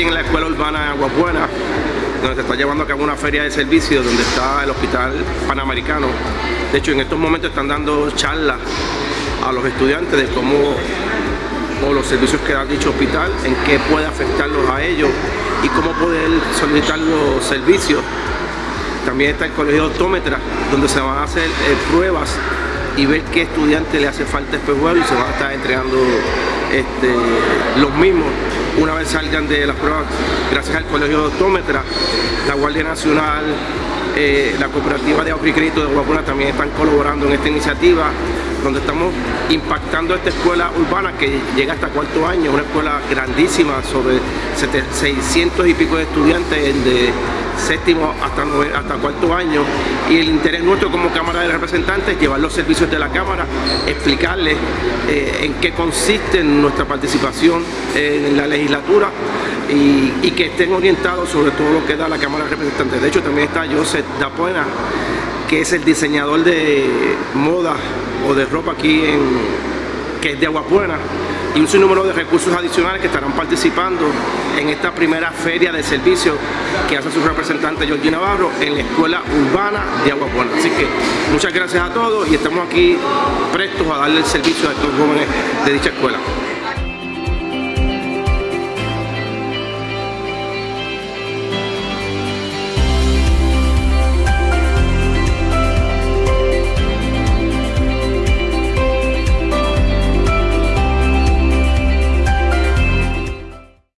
Agua Buena, donde se está llevando a cabo una feria de servicios donde está el Hospital Panamericano. De hecho, en estos momentos están dando charlas a los estudiantes de cómo o los servicios que da dicho hospital, en qué puede afectarlos a ellos y cómo poder solicitar los servicios. También está el colegio de optómetra, donde se van a hacer eh, pruebas y ver qué estudiante le hace falta espejuelo y se van a estar entregando este, los mismos una vez salgan de las pruebas gracias al colegio de optómetra, la Guardia Nacional, eh, la cooperativa de crédito de Guapuna también están colaborando en esta iniciativa donde estamos impactando esta escuela urbana que llega hasta cuarto año, una escuela grandísima sobre 600 y pico de estudiantes de séptimo hasta, hasta cuarto año y el interés nuestro como Cámara de Representantes es llevar los servicios de la Cámara, explicarles eh, en qué consiste nuestra participación en la legislatura y, que estén orientados sobre todo lo que da la Cámara de Representantes. De hecho también está Joseph Dapuena, que es el diseñador de moda o de ropa aquí en que es de Aguapuena y un sinnúmero de recursos adicionales que estarán participando en esta primera feria de servicio que hace su representante Georgie Navarro en la Escuela Urbana de Aguapuena. Así que muchas gracias a todos y estamos aquí prestos a darle el servicio a estos jóvenes de dicha escuela.